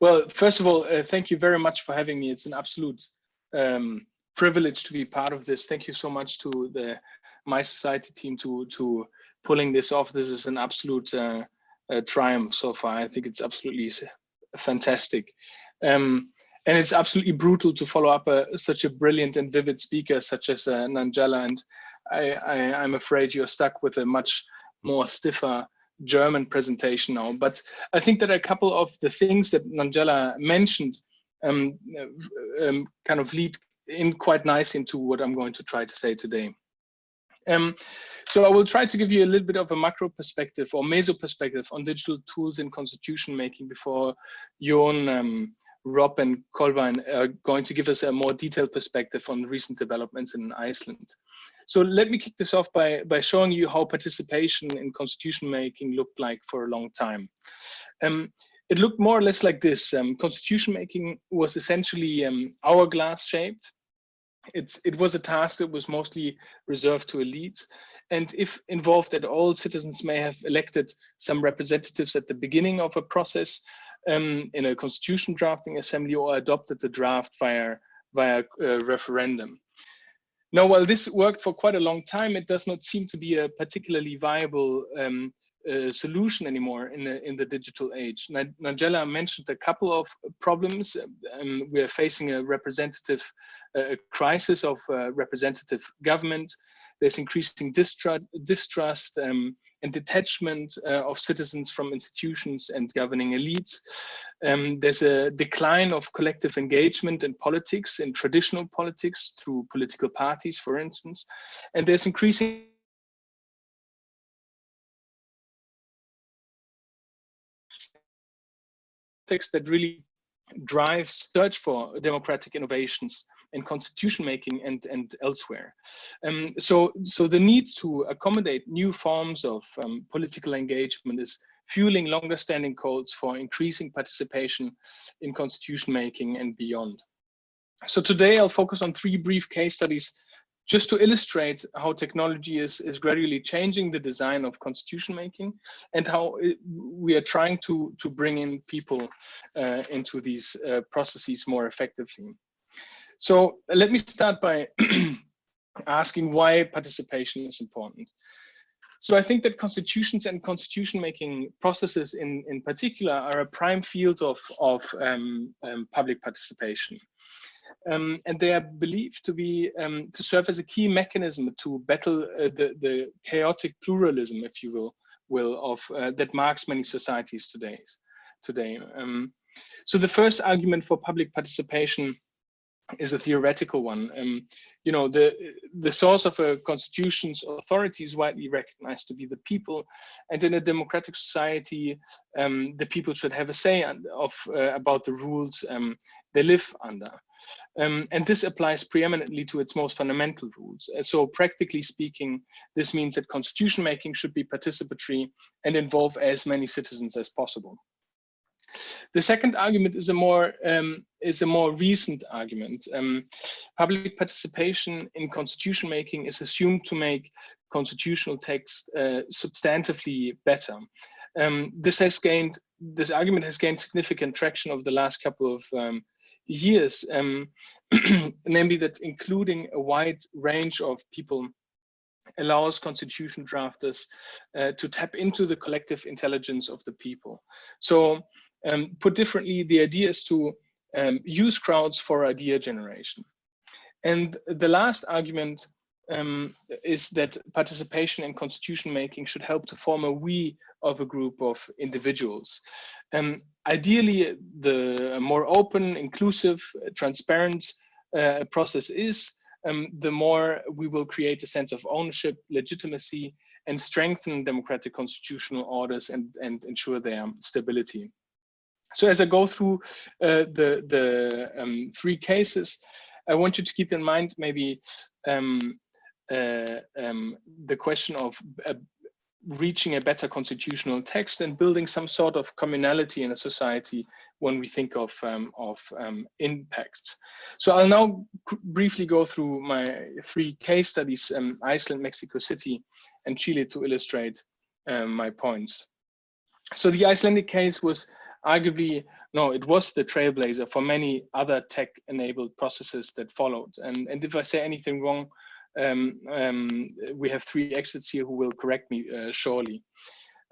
Well, first of all, uh, thank you very much for having me. It's an absolute um, privilege to be part of this. Thank you so much to the My Society team to to pulling this off. This is an absolute uh, uh, triumph so far. I think it's absolutely fantastic. Um, and it's absolutely brutal to follow up a, such a brilliant and vivid speaker such as uh, Nanjala. And I, I, I'm afraid you're stuck with a much more stiffer German presentation now. But I think that a couple of the things that Nanjala mentioned um, um, kind of lead in quite nice into what I'm going to try to say today. Um, so I will try to give you a little bit of a macro perspective or meso perspective on digital tools in constitution making before Jon, um, Rob and Kolbein are going to give us a more detailed perspective on recent developments in Iceland. So let me kick this off by, by showing you how participation in constitution making looked like for a long time. Um, it looked more or less like this. Um, constitution making was essentially um, hourglass shaped. It's, it was a task that was mostly reserved to elites. And if involved at all, citizens may have elected some representatives at the beginning of a process um, in a constitution drafting assembly or adopted the draft via, via uh, referendum. Now, while this worked for quite a long time, it does not seem to be a particularly viable um, uh, solution anymore in the, in the digital age. Nanjala mentioned a couple of problems. Um, we are facing a representative uh, crisis of uh, representative government. There's increasing distrust, distrust um, and detachment uh, of citizens from institutions and governing elites. Um, there's a decline of collective engagement in politics, in traditional politics through political parties, for instance. And there's increasing that really drives search for democratic innovations in constitution making and, and elsewhere. Um, so, so the need to accommodate new forms of um, political engagement is fueling longer standing calls for increasing participation in constitution making and beyond. So today I'll focus on three brief case studies just to illustrate how technology is, is gradually changing the design of constitution making and how it, we are trying to, to bring in people uh, into these uh, processes more effectively. So let me start by asking why participation is important. So I think that constitutions and constitution making processes in, in particular are a prime field of, of um, um, public participation. Um, and they are believed to be um, to serve as a key mechanism to battle uh, the, the chaotic pluralism, if you will, will of uh, that marks many societies today. Today, um, so the first argument for public participation is a theoretical one. Um, you know, the the source of a constitution's authority is widely recognized to be the people, and in a democratic society, um, the people should have a say of uh, about the rules um, they live under. Um, and this applies preeminently to its most fundamental rules. Uh, so practically speaking, this means that constitution making should be participatory and involve as many citizens as possible. The second argument is a more um, is a more recent argument. Um, public participation in constitution making is assumed to make constitutional text uh, substantively better. Um, this has gained this argument has gained significant traction over the last couple of um, years, um, namely that including a wide range of people allows constitution drafters uh, to tap into the collective intelligence of the people. So um, put differently, the idea is to um, use crowds for idea generation. And the last argument um, is that participation in constitution making should help to form a we of a group of individuals. Um, ideally, the more open, inclusive, transparent uh, process is, um, the more we will create a sense of ownership, legitimacy, and strengthen democratic constitutional orders and, and ensure their stability. So as I go through uh, the, the um, three cases, I want you to keep in mind maybe um, uh, um, the question of uh, reaching a better constitutional text and building some sort of communality in a society when we think of um, of um, impacts. So I'll now briefly go through my three case studies: um, Iceland, Mexico City, and Chile, to illustrate um, my points. So the Icelandic case was arguably no, it was the trailblazer for many other tech-enabled processes that followed. And, and if I say anything wrong, um, um, we have three experts here who will correct me uh, shortly.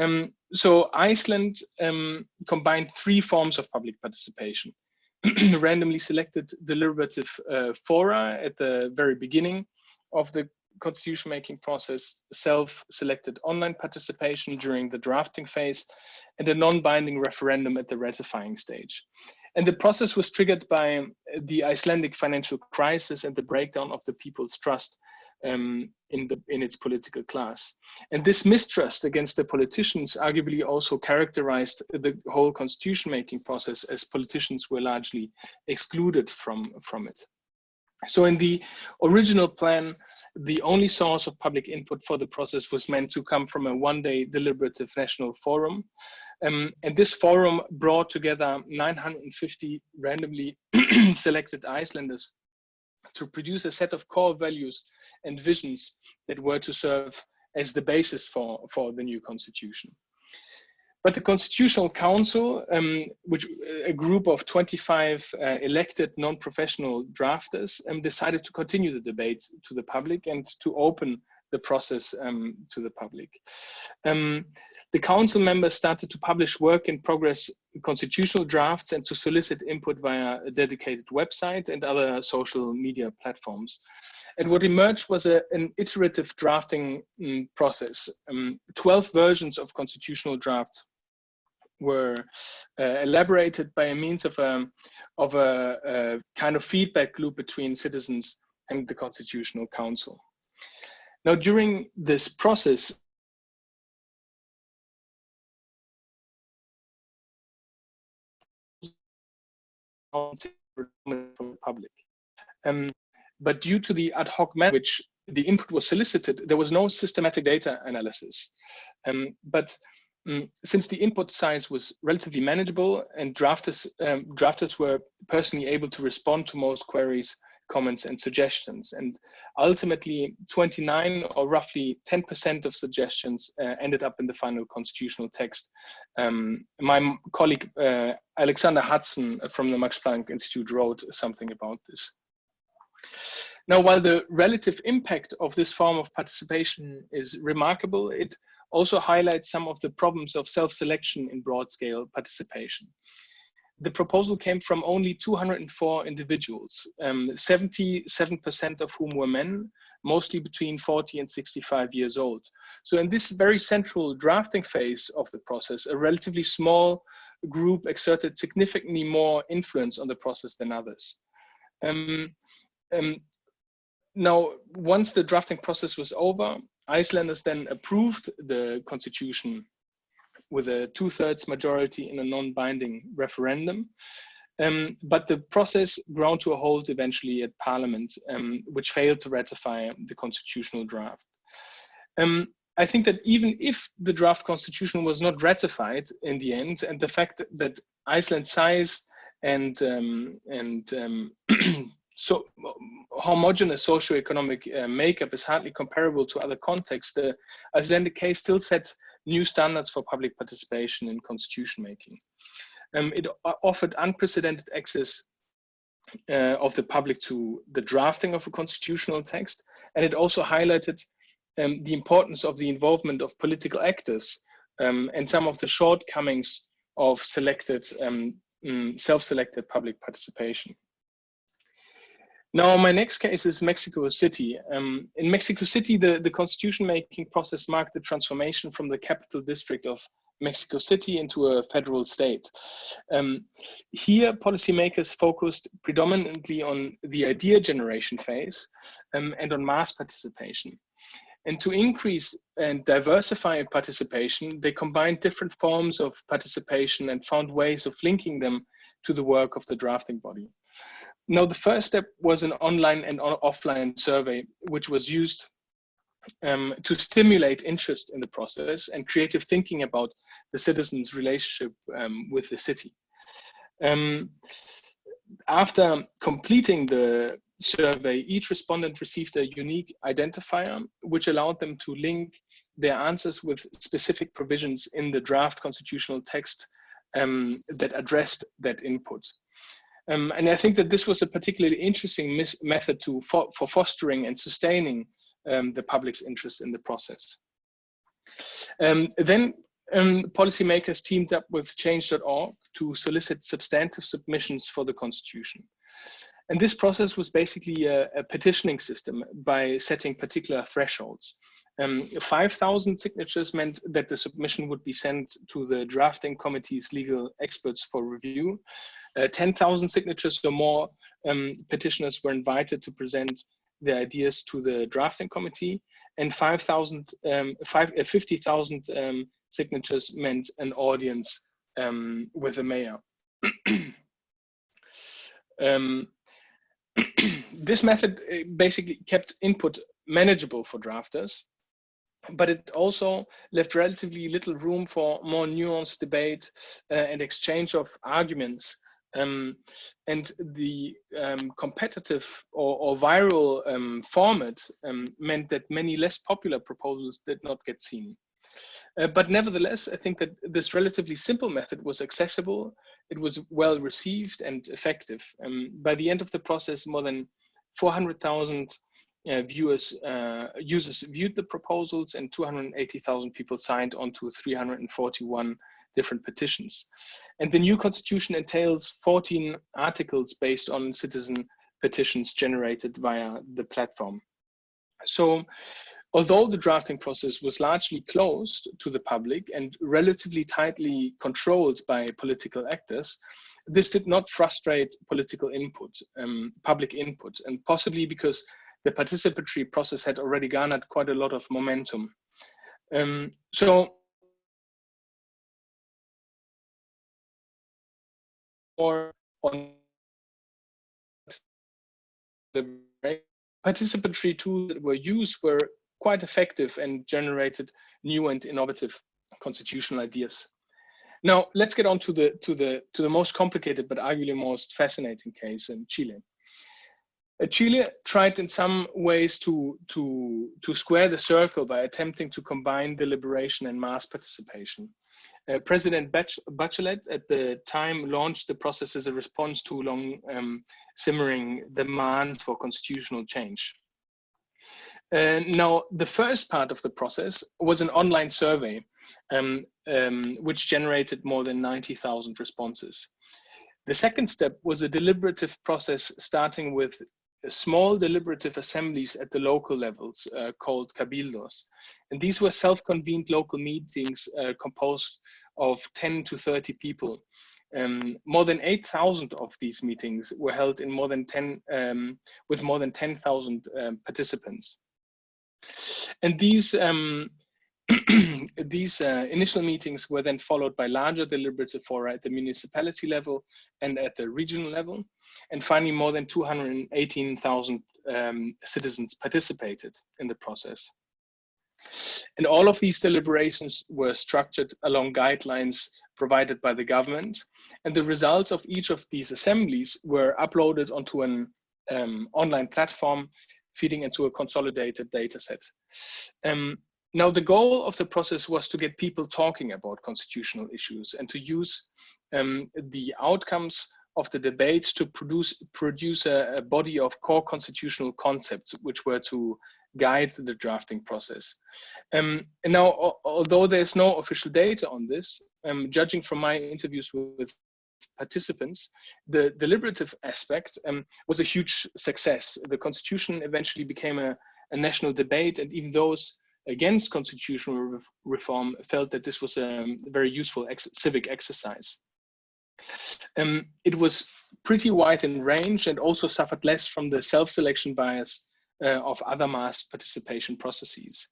Um, so Iceland um, combined three forms of public participation. randomly selected deliberative uh, fora at the very beginning of the constitution making process, self-selected online participation during the drafting phase, and a non-binding referendum at the ratifying stage. And the process was triggered by the Icelandic financial crisis and the breakdown of the people's trust um, in, the, in its political class. And this mistrust against the politicians arguably also characterized the whole constitution making process as politicians were largely excluded from, from it. So in the original plan, the only source of public input for the process was meant to come from a one-day deliberative national forum. Um, and this forum brought together 950 randomly selected Icelanders to produce a set of core values and visions that were to serve as the basis for, for the new constitution. But the Constitutional Council, um, which a group of 25 uh, elected non-professional drafters, um, decided to continue the debate to the public and to open the process um, to the public. Um, the council members started to publish work in progress constitutional drafts and to solicit input via a dedicated website and other social media platforms. And what emerged was a, an iterative drafting um, process. Um, 12 versions of constitutional drafts were uh, elaborated by means of a, of a, a kind of feedback loop between citizens and the Constitutional Council. Now, during this process, public. Um, but due to the ad hoc manner which the input was solicited, there was no systematic data analysis. Um, but um, since the input size was relatively manageable and drafters, um, drafters were personally able to respond to most queries, comments and suggestions. And ultimately 29 or roughly 10% of suggestions uh, ended up in the final constitutional text. Um, my colleague uh, Alexander Hudson from the Max Planck Institute wrote something about this. Now, while the relative impact of this form of participation is remarkable, it also highlights some of the problems of self-selection in broad-scale participation. The proposal came from only 204 individuals, 77% um, of whom were men, mostly between 40 and 65 years old. So in this very central drafting phase of the process, a relatively small group exerted significantly more influence on the process than others. Um, um, now, once the drafting process was over, Icelanders then approved the constitution with a two-thirds majority in a non-binding referendum. Um, but the process ground to a halt eventually at Parliament, um, which failed to ratify the constitutional draft. Um, I think that even if the draft constitution was not ratified in the end, and the fact that Iceland's size and um, and um, so homogeneous socioeconomic uh, makeup is hardly comparable to other contexts, the Icelandic case still set new standards for public participation in constitution making. Um, it offered unprecedented access uh, of the public to the drafting of a constitutional text, and it also highlighted um, the importance of the involvement of political actors um, and some of the shortcomings of selected, um, mm, self-selected public participation. Now, my next case is Mexico City. Um, in Mexico City, the, the constitution making process marked the transformation from the capital district of Mexico City into a federal state. Um, here, policymakers focused predominantly on the idea generation phase um, and on mass participation. And to increase and diversify participation, they combined different forms of participation and found ways of linking them to the work of the drafting body. Now, the first step was an online and offline survey, which was used um, to stimulate interest in the process and creative thinking about the citizens' relationship um, with the city. Um, after completing the survey, each respondent received a unique identifier, which allowed them to link their answers with specific provisions in the draft constitutional text um, that addressed that input. Um, and I think that this was a particularly interesting method to, for, for, fostering and sustaining um, the public's interest in the process. Um, then um, policymakers teamed up with change.org to solicit substantive submissions for the constitution. And this process was basically a, a petitioning system by setting particular thresholds. Um, 5,000 signatures meant that the submission would be sent to the drafting committee's legal experts for review. Uh, 10,000 signatures or more um, petitioners were invited to present their ideas to the drafting committee, and 5,000, um, uh, 50,000 um, signatures meant an audience um, with the mayor. Um, this method uh, basically kept input manageable for drafters, but it also left relatively little room for more nuanced debate uh, and exchange of arguments. Um, and the um, competitive or, or viral um, format um, meant that many less popular proposals did not get seen. Uh, but nevertheless, I think that this relatively simple method was accessible, it was well received and effective. Um, by the end of the process, more than 400,000 uh, viewers, uh, users viewed the proposals and 280,000 people signed on to 341 different petitions. And the new constitution entails 14 articles based on citizen petitions generated via the platform. So Although the drafting process was largely closed to the public and relatively tightly controlled by political actors, this did not frustrate political input, um, public input, and possibly because the participatory process had already garnered quite a lot of momentum. Um, so, or on the participatory tools that were used were quite effective and generated new and innovative constitutional ideas. Now let's get on to the to the to the most complicated but arguably most fascinating case in Chile. Uh, Chile tried in some ways to to to square the circle by attempting to combine deliberation and mass participation. Uh, President Bachelet at the time launched the process as a response to long um, simmering demands for constitutional change. Uh, now, the first part of the process was an online survey, um, um, which generated more than 90,000 responses. The second step was a deliberative process starting with small deliberative assemblies at the local levels uh, called cabildos. And these were self-convened local meetings uh, composed of 10 to 30 people. Um, more than 8,000 of these meetings were held in more than 10, um, with more than 10,000 um, participants. And these um, these uh, initial meetings were then followed by larger deliberative fora at the municipality level and at the regional level. And finally, more than 218,000 um, citizens participated in the process. And all of these deliberations were structured along guidelines provided by the government. And the results of each of these assemblies were uploaded onto an um, online platform feeding into a consolidated data set. Um, now, the goal of the process was to get people talking about constitutional issues and to use um, the outcomes of the debates to produce, produce a, a, body of core constitutional concepts which were to guide the drafting process. Um, and now, although there's no official data on this, um, judging from my interviews with participants, the deliberative aspect um, was a huge success. The constitution eventually became a, a national debate and even those against constitutional re reform felt that this was a very useful ex civic exercise. Um, it was pretty wide in range and also suffered less from the self-selection bias uh, of other mass participation processes.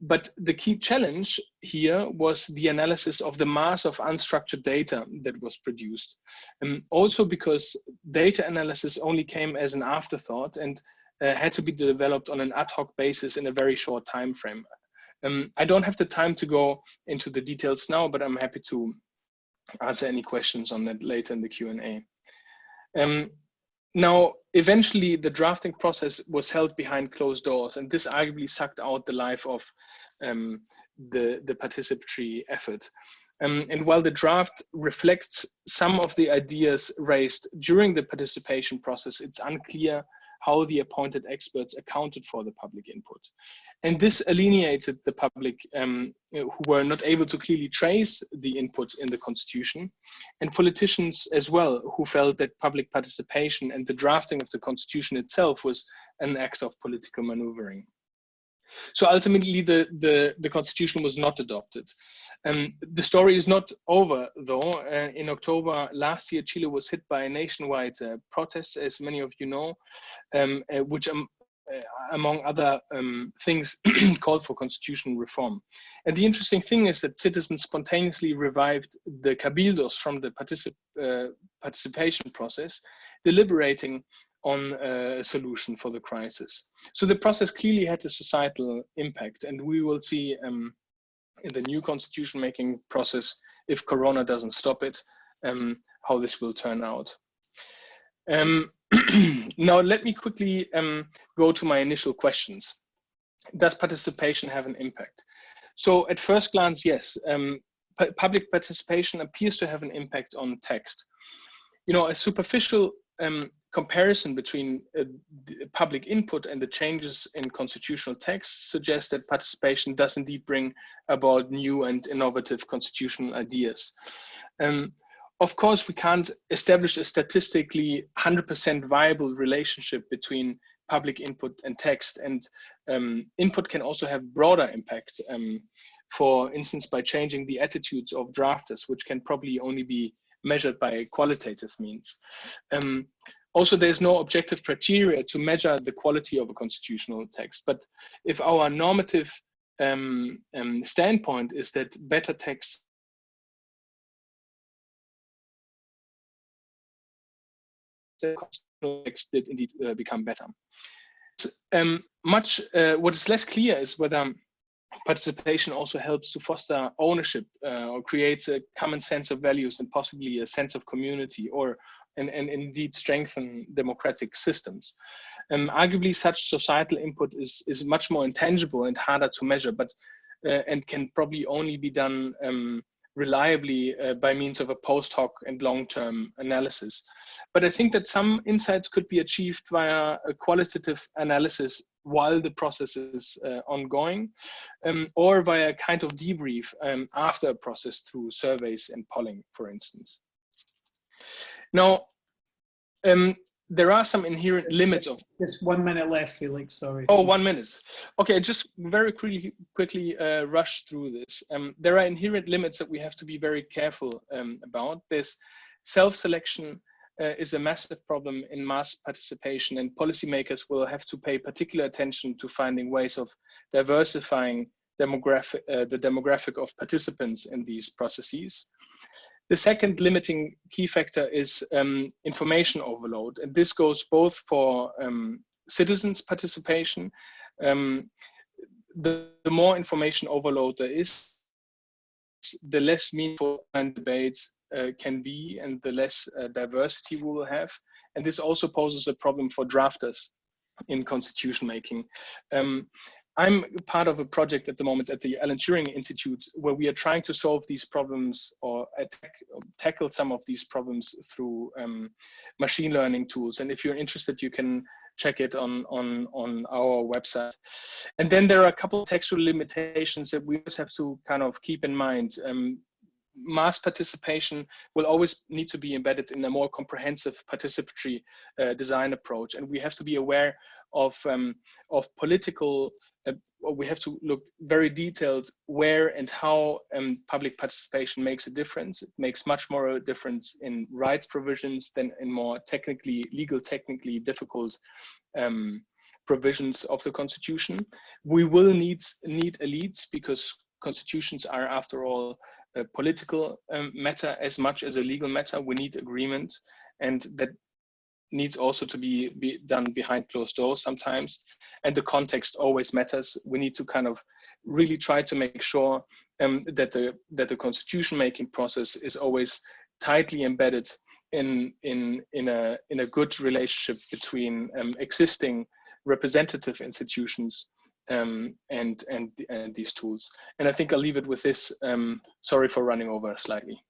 But the key challenge here was the analysis of the mass of unstructured data that was produced. And also because data analysis only came as an afterthought and uh, had to be developed on an ad hoc basis in a very short time frame. Um, I don't have the time to go into the details now, but I'm happy to answer any questions on that later in the Q&A. Um, now, eventually the drafting process was held behind closed doors and this arguably sucked out the life of um, the, the participatory effort. Um, and while the draft reflects some of the ideas raised during the participation process, it's unclear how the appointed experts accounted for the public input. And this alienated the public um, who were not able to clearly trace the input in the constitution and politicians as well who felt that public participation and the drafting of the constitution itself was an act of political maneuvering. So ultimately, the, the, the constitution was not adopted. Um, the story is not over, though. Uh, in October last year, Chile was hit by a nationwide uh, protest, as many of you know, um, uh, which, um, uh, among other um, things, called for constitutional reform. And the interesting thing is that citizens spontaneously revived the cabildos from the particip uh, participation process, deliberating on a solution for the crisis. So the process clearly had a societal impact and we will see um, in the new constitution making process, if Corona doesn't stop it, um, how this will turn out. Um, now, let me quickly um, go to my initial questions. Does participation have an impact? So at first glance, yes, um, public participation appears to have an impact on text. You know, a superficial um, comparison between uh, public input and the changes in constitutional text suggests that participation does indeed bring about new and innovative constitutional ideas. Um, of course, we can't establish a statistically 100% viable relationship between public input and text, and um, input can also have broader impact. Um, for instance, by changing the attitudes of drafters, which can probably only be measured by qualitative means. Um, also, there's no objective criteria to measure the quality of a constitutional text. But if our normative um, um, standpoint is that better texts text did indeed uh, become better. Um, much uh, what is less clear is whether participation also helps to foster ownership uh, or creates a common sense of values and possibly a sense of community or and, and indeed strengthen democratic systems. Um, arguably such societal input is, is much more intangible and harder to measure, but uh, and can probably only be done um, reliably uh, by means of a post hoc and long-term analysis. But I think that some insights could be achieved via a qualitative analysis while the process is uh, ongoing, um, or via a kind of debrief um, after a process through surveys and polling, for instance. Now, um, there are some inherent limits of just one minute left felix sorry. Oh one minute. Okay just very quickly quickly uh, rush through this. Um, there are inherent limits that we have to be very careful um, about. This self-selection uh, is a massive problem in mass participation and policymakers will have to pay particular attention to finding ways of diversifying demographic, uh, the demographic of participants in these processes. The second limiting key factor is um, information overload. And this goes both for um, citizens participation. Um, the, the more information overload there is, the less meaningful debates can be and the less uh, diversity we will have. And this also poses a problem for drafters in constitution making. Um, I'm part of a project at the moment at the Alan Turing Institute where we are trying to solve these problems or attack, tackle some of these problems through um, machine learning tools. And if you're interested, you can check it on, on, on our website. And then there are a couple textual limitations that we always have to kind of keep in mind. Um, mass participation will always need to be embedded in a more comprehensive participatory uh, design approach. And we have to be aware of um, of political uh, we have to look very detailed where and how um, public participation makes a difference it makes much more a difference in rights provisions than in more technically legal technically difficult um, provisions of the constitution we will need need elites because constitutions are after all a political um, matter as much as a legal matter we need agreement and that needs also to be, be done behind closed doors sometimes. And the context always matters. We need to kind of really try to make sure um, that the that the constitution making process is always tightly embedded in in in a in a good relationship between um, existing representative institutions um, and, and and these tools. And I think I'll leave it with this. Um, sorry for running over slightly.